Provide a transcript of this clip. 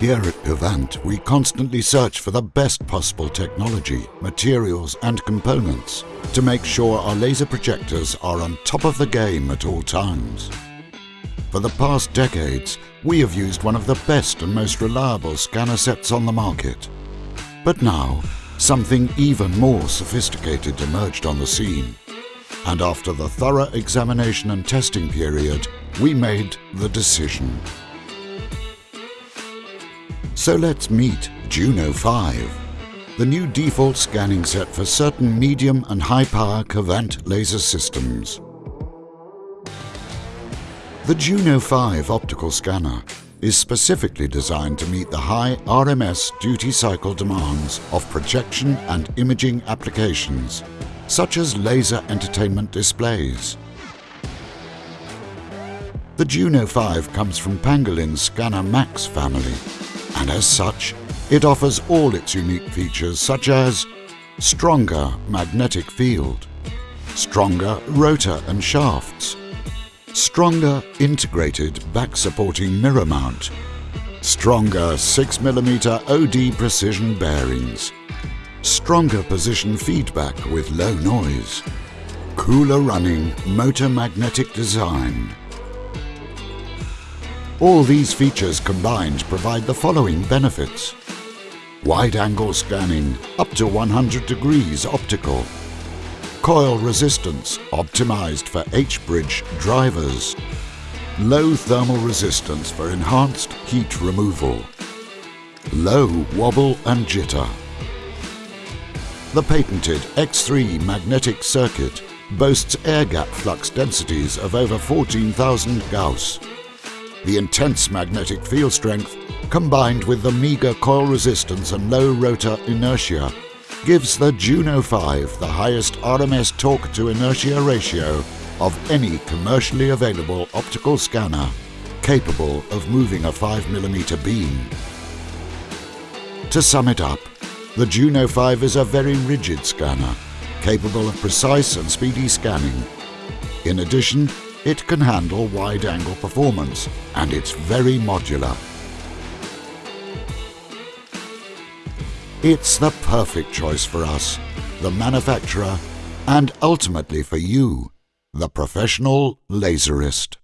Here at Kvant, we constantly search for the best possible technology, materials and components to make sure our laser projectors are on top of the game at all times. For the past decades, we have used one of the best and most reliable scanner sets on the market. But now, something even more sophisticated emerged on the scene. And after the thorough examination and testing period, we made the decision. So let's meet Juno 5, the new default scanning set for certain medium and high power Kvant laser systems. The Juno 5 optical scanner is specifically designed to meet the high RMS duty cycle demands of projection and imaging applications, such as laser entertainment displays. The Juno 5 comes from Pangolin's Scanner Max family, and as such, it offers all its unique features such as stronger magnetic field, stronger rotor and shafts, stronger integrated back-supporting mirror mount, stronger 6mm OD precision bearings, stronger position feedback with low noise, cooler running motor magnetic design. All these features combined provide the following benefits. Wide angle scanning up to 100 degrees optical, coil resistance optimized for H-bridge drivers, low thermal resistance for enhanced heat removal, low wobble and jitter. The patented X3 magnetic circuit boasts air gap flux densities of over 14,000 Gauss. The intense magnetic field strength, combined with the meager coil resistance and low rotor inertia, gives the Juno 5 the highest RMS torque to inertia ratio of any commercially available optical scanner capable of moving a 5mm beam. To sum it up, the Juno 5 is a very rigid scanner, capable of precise and speedy scanning. In addition, it can handle wide-angle performance and it's very modular. It's the perfect choice for us, the manufacturer, and ultimately for you, the professional laserist.